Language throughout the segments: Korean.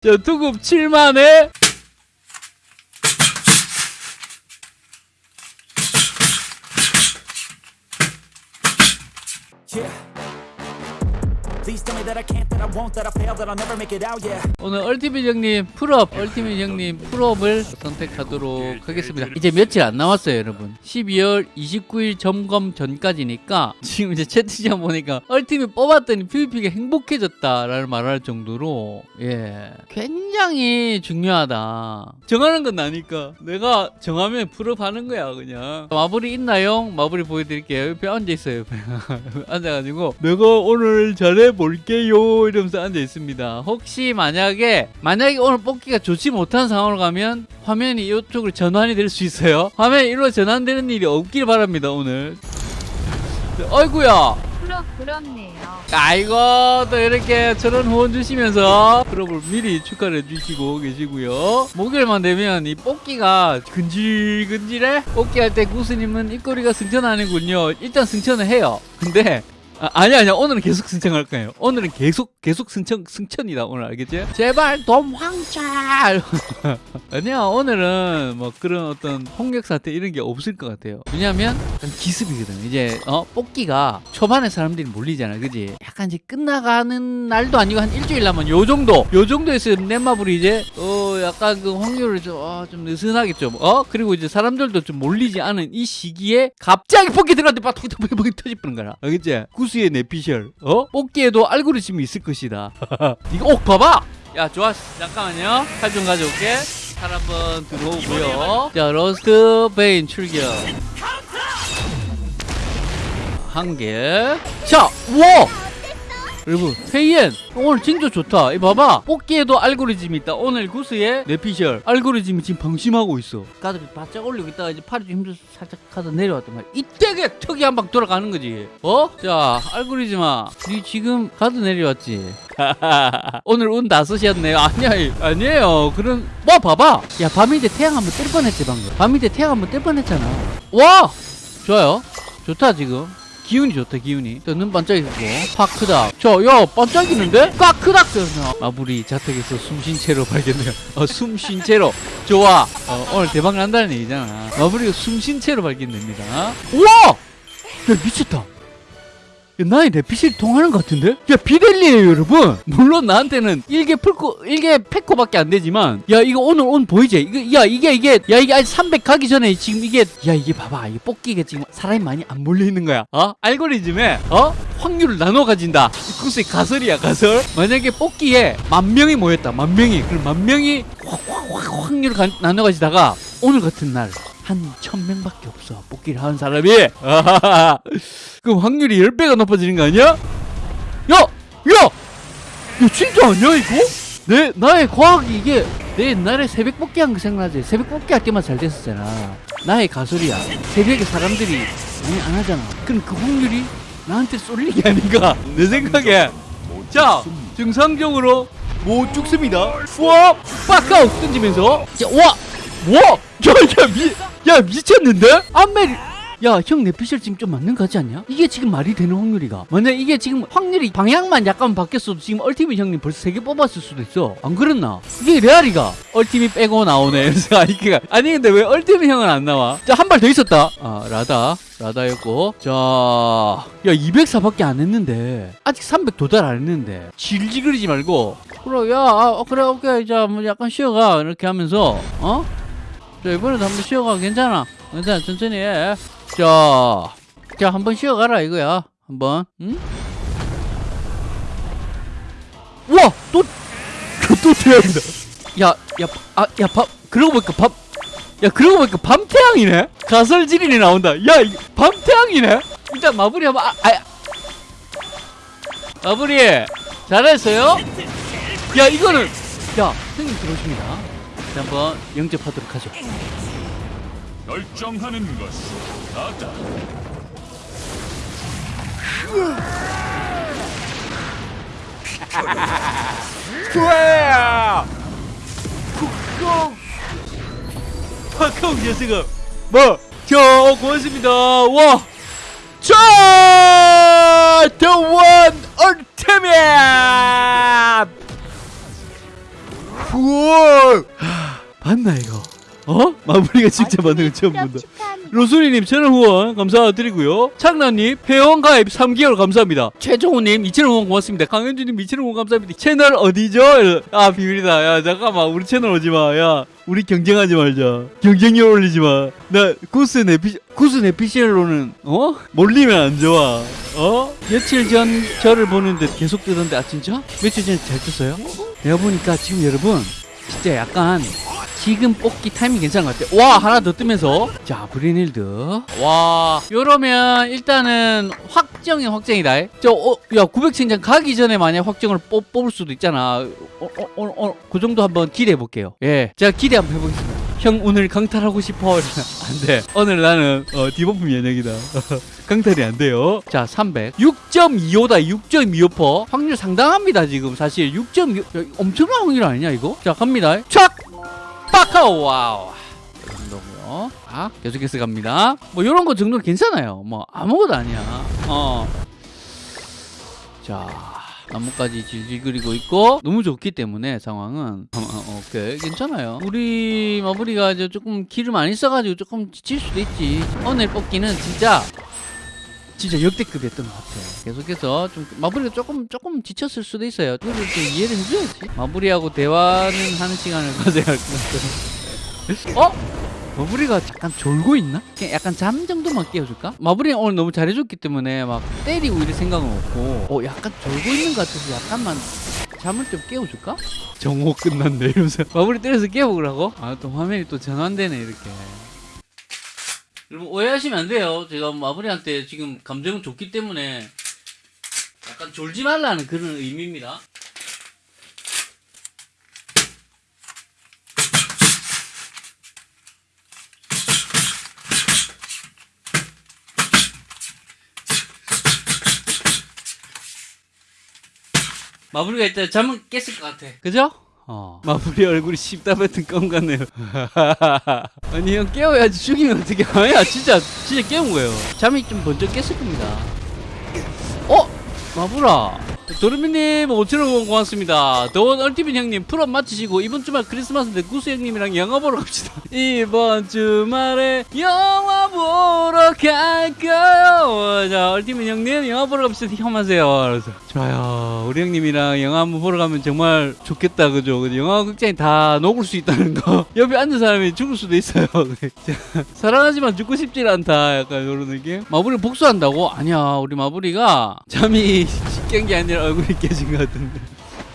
자, 투급 7만에 오늘 얼티밋 형님 풀업, 얼티밋 형님 풀업을 선택하도록 하겠습니다. 이제 며칠 안 남았어요, 여러분. 12월 29일 점검 전까지니까 지금 이제 채팅창 보니까 얼티밋 뽑았더니 PVP가 행복해졌다라는 말을 할 정도로 예 굉장히 중요하다. 정하는 건 나니까 내가 정하면 풀업하는 거야 그냥. 마블이 있나요? 마블이 보여드릴게요. 옆에 앉아 있어요. 옆에. 앉아가지고 내가 오늘 잘해볼게 요 이러면서 앉아 있습니다. 혹시 만약에 만약에 오늘 뽑기가 좋지 못한 상황으로 가면 화면이 이쪽으로 전환이 될 수 있어요. 화면이 이리로 전환되는 일이 없길 바랍니다 오늘. 어이구야. 부럽 부럽네요. 아이고 또 이렇게 저런 후원 주시면서 프로를 미리 축하를 해주시고 계시고요 목요일만 되면 이 뽑기가 근질근질해 뽑기 할 때 구스님은 입꼬리가 승천하는군요 일단 승천을 해요 근데 아, 아니 아니야 오늘은 계속 승천할 거예요. 오늘은 계속 계속 승천 승천이다 오늘 알겠지? 제발 도망쳐 아니야 오늘은 뭐 그런 어떤 폭력 사태 이런 게 없을 것 같아요. 왜냐하면 기습이거든. 이제 어 뽑기가 초반에 사람들이 몰리잖아 그지? 약간 이제 끝나가는 날도 아니고 한 일주일 남은 요 정도 요 정도에서 넷마블이 이제 어 약간 그 확률을 좀, 어, 좀 느슨하게 좀 어? 그리고 이제 사람들도 좀 몰리지 않은 이 시기에 갑자기 뽑기 들어갔는데 막 톡톡톡톡 터지는 거야. 알겠지 구수의 내피셜. 어? 뽑기에도 알고리즘이 있을 것이다. 이거 옥 봐봐! 야 좋아 잠깐만요. 칼 좀 가져올게. 칼 한번 들어오고요. 자 러스트 베인 출격. 한 개 자 우와 여러분 페이엔 오늘 진짜 좋다. 이 봐봐. 뽑기에도 알고리즘이 있다. 오늘 구스의 내피셜 알고리즘이 지금 방심하고 있어. 가드를 바짝 올리고 있다가 이제 팔이 좀 힘들어서 살짝 가다 내려왔단 말이야. 이때게 턱이 한 방 돌아가는 거지. 어? 자 알고리즘아 니 지금 가드 내려왔지? 오늘 운다 쓰셨네요 아니야 아니에요. 그런 뭐 봐봐. 야 밤인데 태양 한번 뜰 뻔했지 방금. 밤인데 태양 한번 뜰 뻔했잖아. 와! 좋아요. 좋다 지금 기운이 좋다 기운이. 또눈 반짝이고 확 크다. 저야 반짝이는데? 꽉 크다 그러나 마블이 자택에서 숨 쉰 채로 발견돼요. 어, 숨 쉰 채로. 좋아. 어, 오늘 대박 난다는 얘기잖아. 마블이 숨쉰 채로 발견됩니다. 우와! 야 미쳤다. 야, 나의 내피실 통하는 것 같은데? 야, 비델리에요, 여러분! 물론 나한테는 일개 풀코, 일개 패코밖에 안 되지만, 야, 이거 오늘 온 보이지? 이거, 야, 이게, 이게, 야, 이게 아직 300 가기 전에 지금 이게, 야, 이게 봐봐. 이게 뽑기가 지금 사람이 많이 안 몰려있는 거야. 어? 알고리즘에, 어? 확률을 나눠 가진다. 그것이 가설이야, 가설. 만약에 뽑기에 만 명이 모였다, 만 명이. 그럼 만 명이 확, 확, 확, 확률을 가, 나눠 가지다가, 오늘 같은 날, 한 천명밖에 없어 뽑기를 하는 사람이 그럼 확률이 10배가 높아지는 거 아니야? 야! 야! 야 진짜 아니야 이거? 내 나의 과학이 이게 내 옛날에 새벽 뽑기 한 거 생각나지? 새벽 뽑기 할 때만 잘 됐었잖아 나의 가설이야 새벽에 사람들이 많이 안 하잖아 그럼 그 확률이 나한테 쏠린 게 아닌가 내 생각에 자 정상적으로 못 죽습니다 우와 빡아웃 던지면서 자, 와! 와! 야, 야, 미, 야, 미쳤는데? 안멜 야, 형 뇌피셜 지금 좀 맞는 거 같지 않냐? 이게 지금 말이 되는 확률이가. 만약 이게 지금 확률이 방향만 약간 바뀌었어도 지금 Ultimate 형님 벌써 세개 뽑았을 수도 있어. 안 그랬나? 이게 레알이가. Ultimate 빼고 나오네. 아니, 근데 왜 Ultimate 형은 안 나와? 자, 한 발 더 있었다. 아, 라다. 라다였고. 자, 야, 204밖에 안 했는데. 아직 300 도달 안 했는데. 질질거리지 말고. 그래, 야, 아, 어, 그래, 오케이. 자, 뭐 약간 쉬어가. 이렇게 하면서, 어? 자, 이번에도 한번 쉬어가. 괜찮아. 괜찮아. 천천히 해. 자, 자, 한번 쉬어가라, 이거야. 한번, 응? 우와! 또, 또 태양이다. 야, 야, 아, 야, 밥, 그러고 보니까 밥, 야, 그러고 보니까 밤태양이네? 가설지린이 나온다. 야, 이 밤태양이네? 일단 마무리 한번, 아, 아, 마무리. 잘했어요? 야, 이거는, 야, 형님 들어오십니다. 자, 한번 영접하도록 하죠. 결정하는 것이 나다. 좋아요! 쿡쿡! 쿡쿡 녀석아! 뭐? 저 고맙습니다. 와! 자! 봤나 이거 어? 마무리가 진짜 받는 거 처음 본다 로소리님 채널 후원 감사드리고요. 창란님 회원 가입 3개월 감사합니다. 최종호님 2,000원 후원 고맙습니다. 강현주님 2,000원 후원 감사합니다. 채널 어디죠? 아 비밀이다. 야 잠깐만 우리 채널 오지 마. 야 우리 경쟁하지 말자. 경쟁률 올리지 마. 나 구스 네피 구스 네피셜로는 어 몰리면 안 좋아. 어 며칠 전 저를 보는데 계속 뜨던데 아 진짜? 며칠 전에 잘 떴어요? 내가 보니까 지금 여러분 진짜 약간 지금 뽑기 타이밍 괜찮은 것 같아. 와 하나 더 뜨면서 자 브리닐드. 와 이러면 일단은 확정이 확정이다. 저야 900천장 가기 전에 만약 확정을 뽑, 뽑을 수도 있잖아. 어, 어, 어, 어, 그 정도 한번 기대해 볼게요. 예, 제가 기대 한번 해보겠습니다. 형 오늘 강탈하고 싶어. 안돼. 오늘 나는 어, debuff 면역이다. 강탈이 안 돼요. 자, 300. 6.25다. 6.25%. 확률 상당합니다, 지금. 사실 6.25 엄청난 확률 아니냐, 이거? 자, 갑니다. 촥! 빠카오 와우. 이 정도고요. 아, 계속해서 갑니다. 뭐 이런 거 정도는 괜찮아요. 뭐 아무것도 아니야. 어. 자, 나뭇가지 질질 그리고 있고 너무 좋기 때문에 상황은 어, 어, 오케이 괜찮아요. 우리 마무리가 이제 조금 기름 안 있어가지고 조금 지칠 수도 있지. 오늘 뽑기는 진짜 진짜 역대급이었던 것 같아요. 계속해서 좀 마무리가 조금 조금 지쳤을 수도 있어요. 그걸 좀 이해를 해줘야지. 마무리하고 대화는 하는 시간을 가져야 할 것 같아요. 어? 마무리가 약간 졸고 있나? 그냥 약간 잠 정도만 깨워줄까? 마무리 오늘 너무 잘해줬기 때문에 막 때리고 이럴 생각은 없고 어 약간 졸고 있는 것 같아서 약간만 잠을 좀 깨워줄까? 정오 끝났네 이러면서 마무리 때려서 깨워보라고? 아 또 화면이 또 전환되네 이렇게 여러분 오해하시면 안 돼요. 제가 마무리한테 지금 감정은 좋기 때문에 약간 졸지 말라는 그런 의미입니다. 마무리가 일단 잠은 깼을 것 같아. 그죠? 어. 마무리 얼굴이 씹다 뱉은 껌 같네요. 아니 형 깨워야지 죽이면 어떻게 아니야 진짜 진짜 깨운 거예요. 잠이 좀 번쩍 깼을 겁니다. 어? 마무라. 도르미님 5천원 고맙습니다. The One Ultimate 형님 full up 마치시고 이번 주말 크리스마스인데 구수 형님이랑 영화 보러 갑시다. 이번 주말에 영화 보러 갈까요? 자 Ultimate 형님 영화 보러 갑시다. 형 하세요. 그래서 좋아요. 우리 형님이랑 영화 한번 보러 가면 정말 좋겠다 그죠? 영화 극장이 다 녹을 수 있다는 거. 옆에 앉은 사람이 죽을 수도 있어요. 사랑하지만 죽고 싶지 않다. 약간 이런 느낌. 마무리 복수한다고? 아니야. 우리 마무리가 잠이 깬 게 아니라 얼굴이 깨진 것 같은데.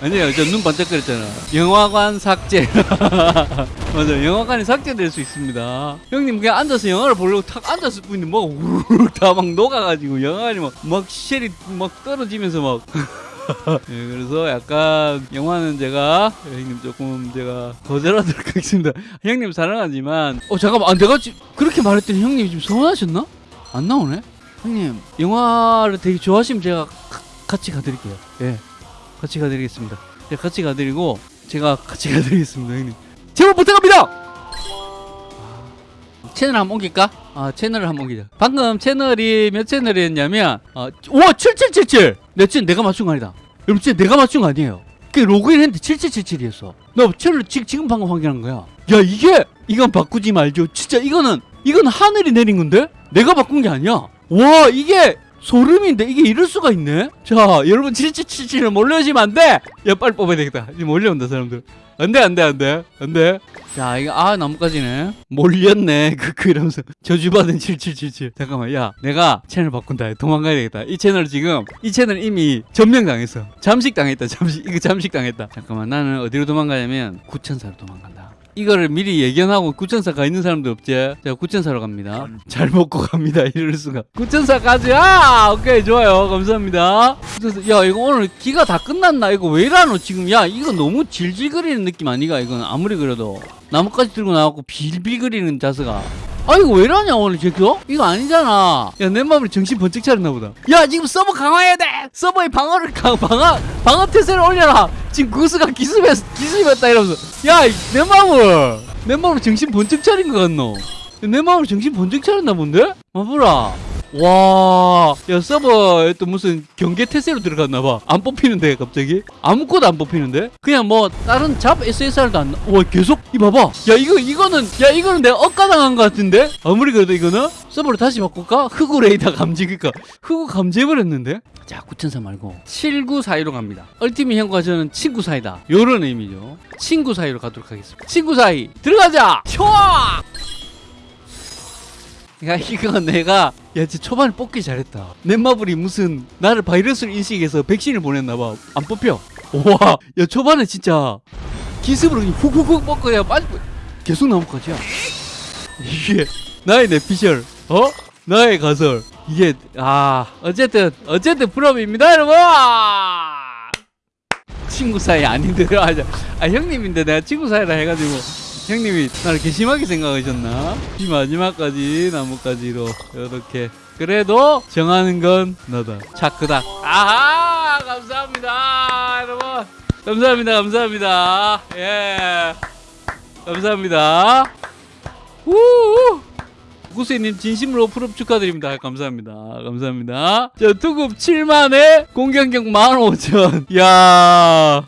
아니에요. 저 눈 반짝거렸잖아. 영화관 삭제. 맞아. 영화관이 삭제될 수 있습니다. 형님 그냥 앉아서 영화를 보려고 탁 앉았을 뿐인데 뭐 우르르 다막 녹아가지고 영화관이 막, 막 쉘이 막 떨어지면서 막. 예, 그래서 약간 영화는 제가 예, 형님 조금 제가 거절하도록 하겠습니다. 형님 사랑하지만 어 잠깐만 아, 내가 지, 그렇게 말했더니 형님 지금 서운하셨나? 안 나오네? 형님 영화를 되게 좋아하시면 제가 가- 같이 가드릴게요. 예, 같이 가드리겠습니다. 예, 같이 가드리고 제가 같이 가드리겠습니다, 형님. 제발 부탁합니다. 채널 한번 옮길까? 아 채널을 한번 옮기자. 방금 채널이 몇 채널이었냐면 어, 와 7777. 내 채널 내가 맞춘 거 아니다. 여러분 진짜 내가 맞춘 거 아니에요. 그 로그인 했는데 7777이었어. 나 채널 지, 지금 방금 확인한 거야. 야 이게 이건 바꾸지 말죠. 진짜 이거는 이건 하늘이 내린 건데 내가 바꾼 게 아니야. 와 이게 소름인데 이게 이럴 수가 있네. 자 여러분 7777을 몰려오시면 안 돼. 야 빨리 뽑아야 되겠다. 이제 몰려온다 사람들. 안돼 안돼 안돼 안돼. 자 이거 아 나뭇가지네. 몰렸네. 크크 이러면서 저주받은 7777. 잠깐만 야 내가 채널 바꾼다. 도망가야 되겠다. 이 채널 지금 이 채널 이미 점령 당했어. 잠식 당했다. 잠식 이거 잠식 당했다. 잠깐만 나는 어디로 도망가냐면 구천사로 도망간다. 이거를 미리 예견하고 구천사 가 있는 사람도 없지. 자 구천사로 갑니다. 잘 먹고 갑니다. 이럴 수가. 구천사 가자. 오케이 좋아요. 감사합니다. 야 이거 오늘 기가 다 끝났나? 이거 왜 이러노 지금? 야 이거 너무 질질거리는 느낌 아니가? 이건 아무리 그래도 나뭇가지 들고 나와갖고 빌빌거리는 자세가. 아 이거 왜 이러냐 오늘 제거? 이거 아니잖아 야내 마음이 정신 번쩍 차렸나 보다 야 지금 서버 강화해야 돼 서버의 방어를 강 방어 방어 태세를 올려라 지금 구스가 기습했 기습했다 이러면서 야 내 마음을 내 마음을 정신 번쩍 차린 것 같노 내 마음을 정신 번쩍 차렸나 본데? 마부라 와, 야 서버에 또 무슨 경계 태세로 들어갔나 봐. 안 뽑히는데 갑자기 아무것도 안 뽑히는데? 그냥 뭐 다른 잡 SSR도 안. 나- 와 계속 이 봐봐. 야 이거 이거는 야 이거는 내가 억가당한 것 같은데? 아무리 그래도 이거는 서버를 다시 바꿀까? 흑우 레이더 감지 그니까 흑우 감지해버렸는데? 자 9004 말고 7942로 갑니다. 얼티밋 형과 저는 친구 사이다. 요런 의미죠. 친구 사이로 가도록 하겠습니다. 친구 사이 들어가자. 좋아. 야 이거 내가 야 진짜 초반에 뽑기 잘했다. 넷마블이 무슨 나를 바이러스를 인식해서 백신을 보냈나봐. 안 뽑혀. 우와. 야 초반에 진짜 기습으로 훅훅훅 뽑고 그냥 빠지고 계속 나무까지야 이게 나의 내피셜. 어? 나의 가설. 이게 아 어쨌든 어쨌든 프롬입니다 여러분! 친구 사이 아닌데 아, 아 형님인데 내가 친구 사이라 해가지고 형님이 나를 괘씸하게 생각하셨나? 이 마지막까지 나뭇가지로. 이렇게. 그래도 정하는 건 너다. 차크다 아하! 감사합니다 여러분. 감사합니다 감사합니다. 예. 감사합니다. 우우. 구세님 진심으로 프롭 축하드립니다. 감사합니다. 감사합니다. 자, 투급 7만에 공격력 15,000. 야